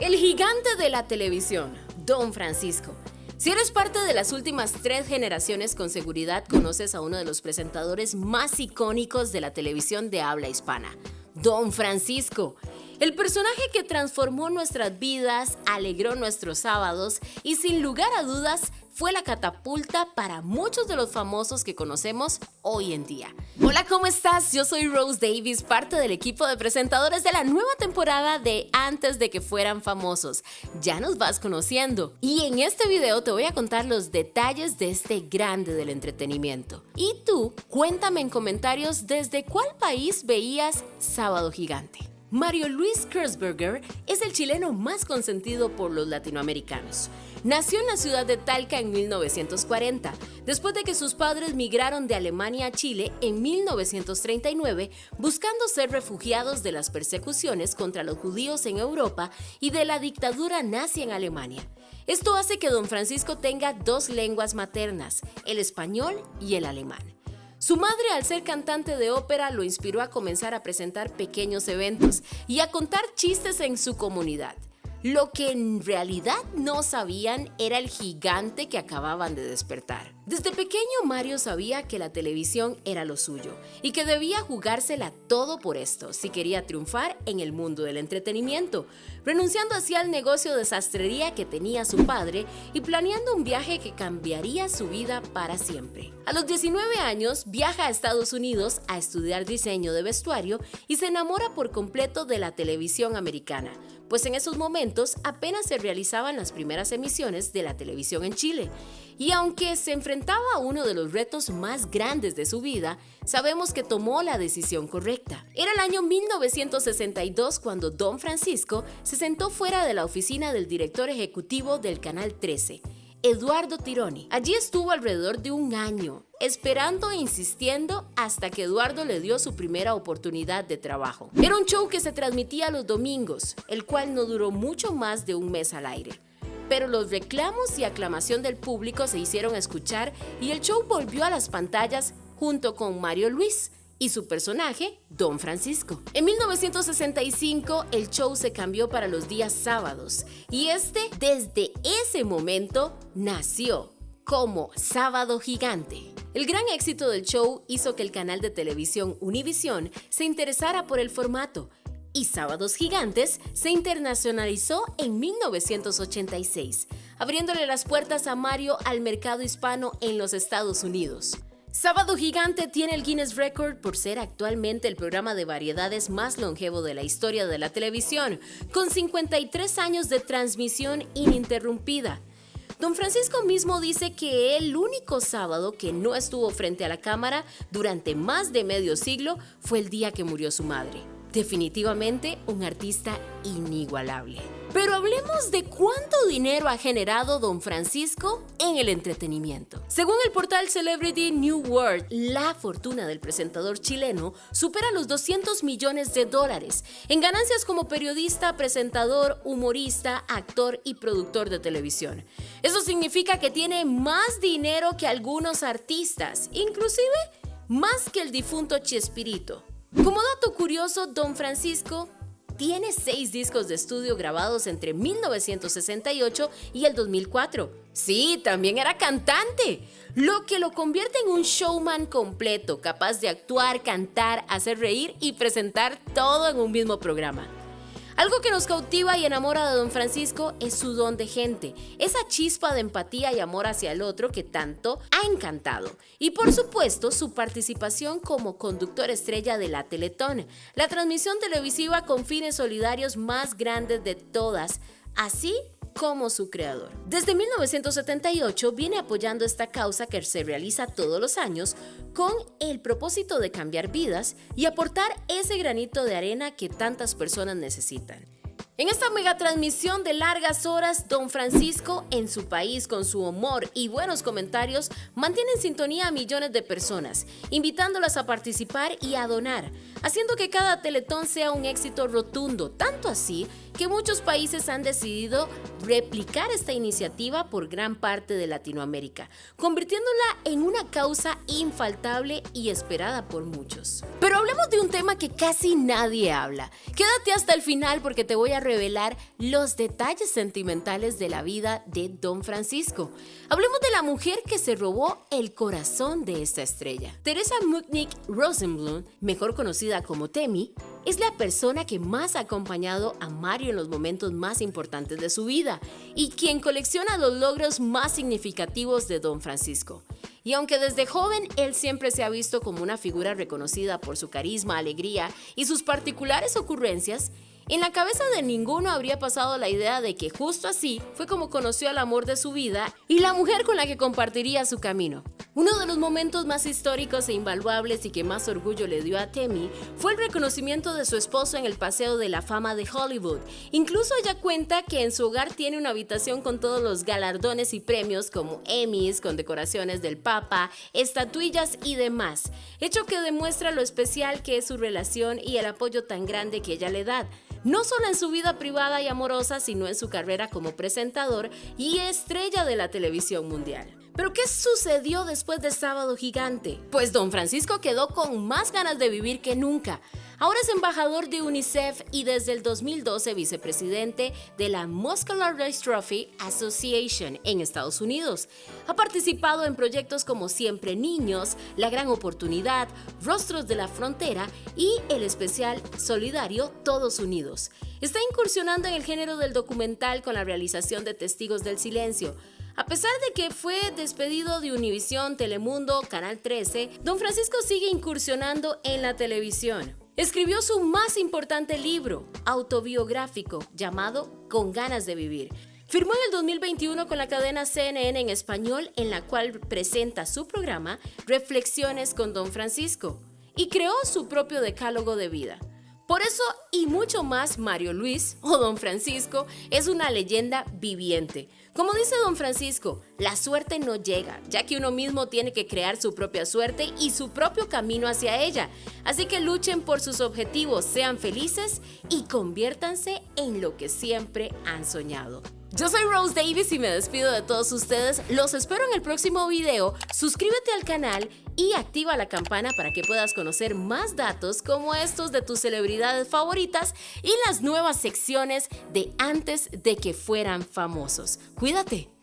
El gigante de la televisión, Don Francisco. Si eres parte de las últimas tres generaciones, con seguridad conoces a uno de los presentadores más icónicos de la televisión de habla hispana, Don Francisco. El personaje que transformó nuestras vidas, alegró nuestros sábados y sin lugar a dudas fue la catapulta para muchos de los famosos que conocemos hoy en día. Hola, ¿cómo estás? Yo soy Rose Davis, parte del equipo de presentadores de la nueva temporada de Antes de que fueran famosos. Ya nos vas conociendo. Y en este video te voy a contar los detalles de este grande del entretenimiento. Y tú, cuéntame en comentarios desde cuál país veías Sábado Gigante. Mario Luis Kersberger es el chileno más consentido por los latinoamericanos. Nació en la ciudad de Talca en 1940, después de que sus padres migraron de Alemania a Chile en 1939 buscando ser refugiados de las persecuciones contra los judíos en Europa y de la dictadura nazi en Alemania. Esto hace que don Francisco tenga dos lenguas maternas, el español y el alemán. Su madre, al ser cantante de ópera, lo inspiró a comenzar a presentar pequeños eventos y a contar chistes en su comunidad. Lo que en realidad no sabían era el gigante que acababan de despertar. Desde pequeño Mario sabía que la televisión era lo suyo y que debía jugársela todo por esto si quería triunfar en el mundo del entretenimiento, renunciando así al negocio de sastrería que tenía su padre y planeando un viaje que cambiaría su vida para siempre. A los 19 años viaja a Estados Unidos a estudiar diseño de vestuario y se enamora por completo de la televisión americana, pues en esos momentos apenas se realizaban las primeras emisiones de la televisión en Chile. Y aunque se enfrentaba uno de los retos más grandes de su vida, sabemos que tomó la decisión correcta. Era el año 1962 cuando Don Francisco se sentó fuera de la oficina del director ejecutivo del Canal 13, Eduardo Tironi. Allí estuvo alrededor de un año, esperando e insistiendo hasta que Eduardo le dio su primera oportunidad de trabajo. Era un show que se transmitía los domingos, el cual no duró mucho más de un mes al aire. Pero los reclamos y aclamación del público se hicieron escuchar y el show volvió a las pantallas junto con Mario Luis, y su personaje, Don Francisco. En 1965 el show se cambió para los días sábados y este desde ese momento nació como Sábado Gigante. El gran éxito del show hizo que el canal de televisión Univision se interesara por el formato y Sábados Gigantes se internacionalizó en 1986, abriéndole las puertas a Mario al mercado hispano en los Estados Unidos. Sábado Gigante tiene el Guinness Record por ser actualmente el programa de variedades más longevo de la historia de la televisión, con 53 años de transmisión ininterrumpida. Don Francisco mismo dice que el único sábado que no estuvo frente a la cámara durante más de medio siglo fue el día que murió su madre. Definitivamente un artista inigualable. Pero hablemos de cuánto dinero ha generado Don Francisco en el entretenimiento. Según el portal Celebrity New World, la fortuna del presentador chileno supera los 200 millones de dólares en ganancias como periodista, presentador, humorista, actor y productor de televisión. Eso significa que tiene más dinero que algunos artistas, inclusive más que el difunto Chespirito. Como dato curioso, Don Francisco tiene seis discos de estudio grabados entre 1968 y el 2004. Sí, también era cantante, lo que lo convierte en un showman completo, capaz de actuar, cantar, hacer reír y presentar todo en un mismo programa. Algo que nos cautiva y enamora de Don Francisco es su don de gente, esa chispa de empatía y amor hacia el otro que tanto ha encantado. Y por supuesto, su participación como conductor estrella de la Teletón, la transmisión televisiva con fines solidarios más grandes de todas, así como su creador. Desde 1978 viene apoyando esta causa que se realiza todos los años con el propósito de cambiar vidas y aportar ese granito de arena que tantas personas necesitan. En esta mega transmisión de largas horas, Don Francisco, en su país, con su humor y buenos comentarios, mantiene en sintonía a millones de personas, invitándolas a participar y a donar, haciendo que cada teletón sea un éxito rotundo, tanto así que muchos países han decidido replicar esta iniciativa por gran parte de Latinoamérica, convirtiéndola en una causa infaltable y esperada por muchos. Pero hablemos de un tema que casi nadie habla. Quédate hasta el final porque te voy a revelar los detalles sentimentales de la vida de Don Francisco. Hablemos de la mujer que se robó el corazón de esta estrella. Teresa Mutnik Rosenblum, mejor conocida como Temi, es la persona que más ha acompañado a Mario en los momentos más importantes de su vida y quien colecciona los logros más significativos de Don Francisco. Y aunque desde joven él siempre se ha visto como una figura reconocida por su carisma, alegría y sus particulares ocurrencias, en la cabeza de ninguno habría pasado la idea de que justo así fue como conoció al amor de su vida y la mujer con la que compartiría su camino. Uno de los momentos más históricos e invaluables y que más orgullo le dio a Temi fue el reconocimiento de su esposo en el Paseo de la Fama de Hollywood. Incluso ella cuenta que en su hogar tiene una habitación con todos los galardones y premios como Emmys, condecoraciones del Papa, estatuillas y demás, hecho que demuestra lo especial que es su relación y el apoyo tan grande que ella le da no solo en su vida privada y amorosa, sino en su carrera como presentador y estrella de la televisión mundial. Pero ¿qué sucedió después de Sábado Gigante? Pues don Francisco quedó con más ganas de vivir que nunca. Ahora es embajador de UNICEF y desde el 2012 vicepresidente de la Muscular Dystrophy Association en Estados Unidos. Ha participado en proyectos como Siempre Niños, La Gran Oportunidad, Rostros de la Frontera y el especial solidario Todos Unidos. Está incursionando en el género del documental con la realización de Testigos del Silencio. A pesar de que fue despedido de Univisión, Telemundo, Canal 13, Don Francisco sigue incursionando en la televisión. Escribió su más importante libro autobiográfico llamado Con ganas de vivir. Firmó en el 2021 con la cadena CNN en español en la cual presenta su programa Reflexiones con Don Francisco y creó su propio decálogo de vida. Por eso y mucho más, Mario Luis o Don Francisco es una leyenda viviente. Como dice Don Francisco, la suerte no llega, ya que uno mismo tiene que crear su propia suerte y su propio camino hacia ella. Así que luchen por sus objetivos, sean felices y conviértanse en lo que siempre han soñado. Yo soy Rose Davis y me despido de todos ustedes. Los espero en el próximo video. Suscríbete al canal y activa la campana para que puedas conocer más datos como estos de tus celebridades favoritas y las nuevas secciones de antes de que fueran famosos. Cuídate.